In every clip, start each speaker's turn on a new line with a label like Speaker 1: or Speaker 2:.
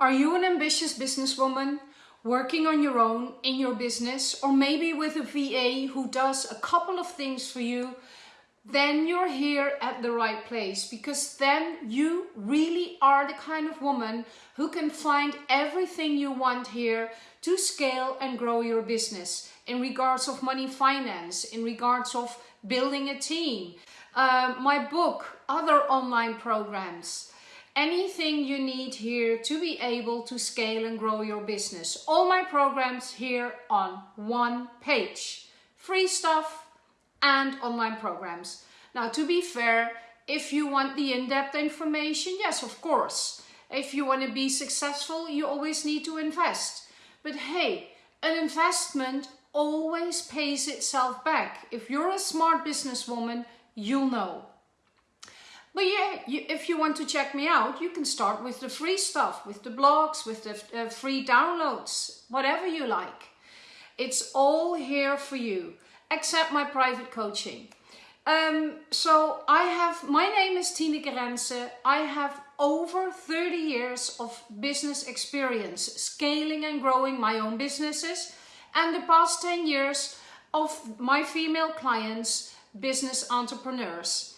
Speaker 1: Are you an ambitious businesswoman working on your own in your business or maybe with a VA who does a couple of things for you? Then you're here at the right place because then you really are the kind of woman who can find everything you want here to scale and grow your business in regards of money finance, in regards of building a team, uh, my book, other online programs anything you need here to be able to scale and grow your business. All my programs here on one page. Free stuff and online programs. Now to be fair, if you want the in-depth information, yes of course. If you want to be successful, you always need to invest. But hey, an investment always pays itself back. If you're a smart businesswoman, you'll know. But yeah, you, if you want to check me out, you can start with the free stuff, with the blogs, with the uh, free downloads, whatever you like. It's all here for you, except my private coaching. Um, so I have, my name is Tineke Rense. I have over 30 years of business experience, scaling and growing my own businesses. And the past 10 years of my female clients, business entrepreneurs.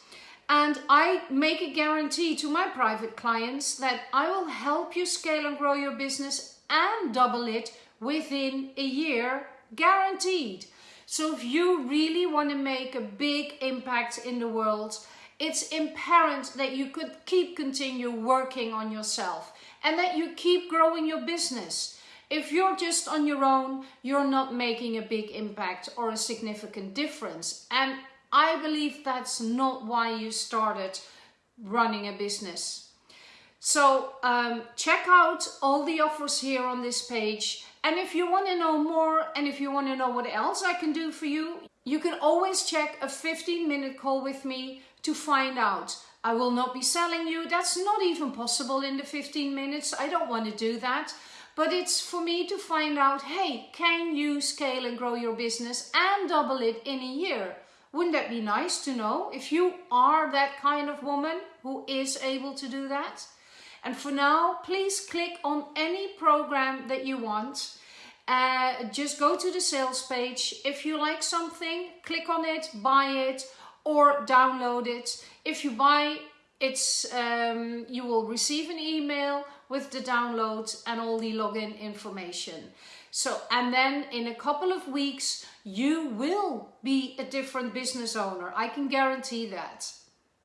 Speaker 1: And I make a guarantee to my private clients that I will help you scale and grow your business and double it within a year, guaranteed. So if you really want to make a big impact in the world, it's imperative that you could keep continue working on yourself and that you keep growing your business. If you're just on your own, you're not making a big impact or a significant difference. And I believe that's not why you started running a business. So um, check out all the offers here on this page. And if you want to know more and if you want to know what else I can do for you, you can always check a 15 minute call with me to find out. I will not be selling you. That's not even possible in the 15 minutes. I don't want to do that. But it's for me to find out, hey, can you scale and grow your business and double it in a year? Wouldn't that be nice to know if you are that kind of woman who is able to do that? And for now, please click on any program that you want. Uh, just go to the sales page. If you like something, click on it, buy it or download it. If you buy, it's um, you will receive an email with the download and all the login information. So, and then in a couple of weeks, you will be a different business owner. I can guarantee that.